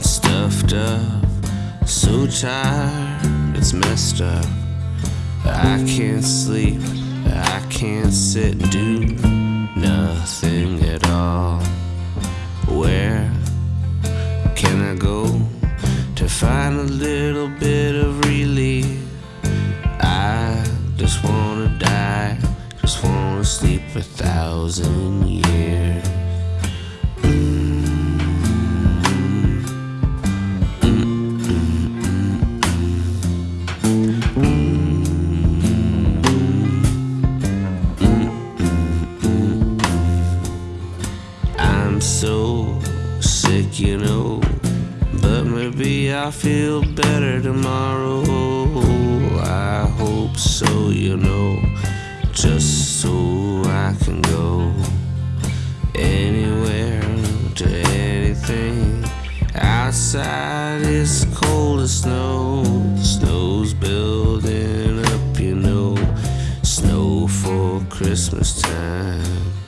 stuffed up, so tired, it's messed up. I can't sleep, I can't sit and do nothing at all. Where can I go to find a little bit of relief? I just wanna die, just wanna sleep a thousand years. I'm so sick, you know. But maybe I'll feel better tomorrow. I hope so, you know. Just so I can go anywhere to anything. Outside it's cold as snow. The snow's building up, you know. Snow for Christmas time.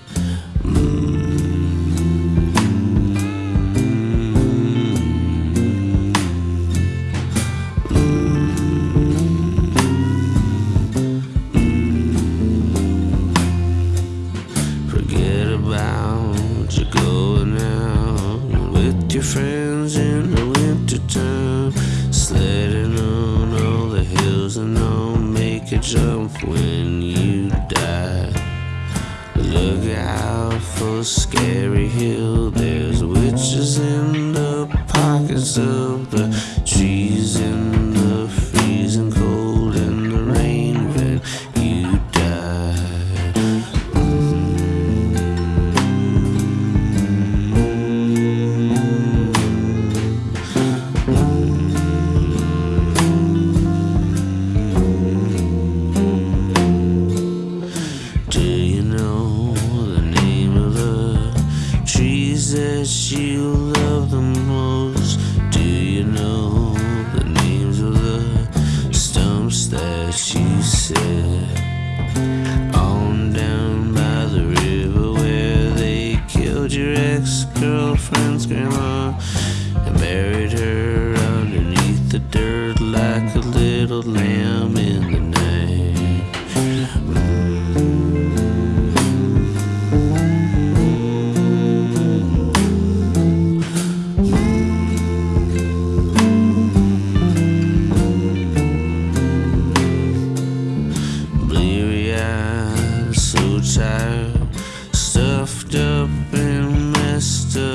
Friends in the winter time, sledding on all the hills and I'll make a jump when you die. Look out for Scary Hill. There's witches in the pockets of the that you love the most? Do you know the names of the stumps that you sit on down by the river where they killed your ex-girlfriend's grandma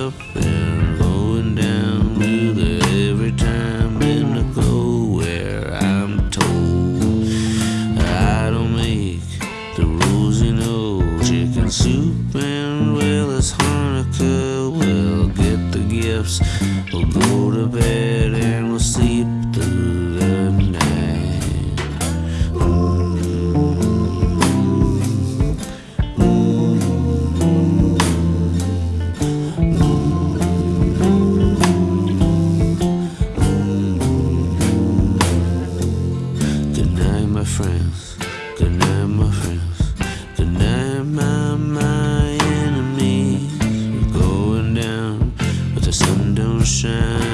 up and going down to the every time in the go where I'm told I don't make the rules, you know, chicken soup and well as Hanukkah. We'll get the gifts, we'll go to bed friends. Good my friends. Good my, my enemies. We're going down, but the sun don't shine.